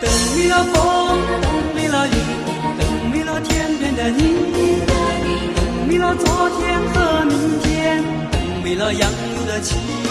等没了风，等没了雨，等没了天边的你，等没了昨天和明天，等没了杨柳的情。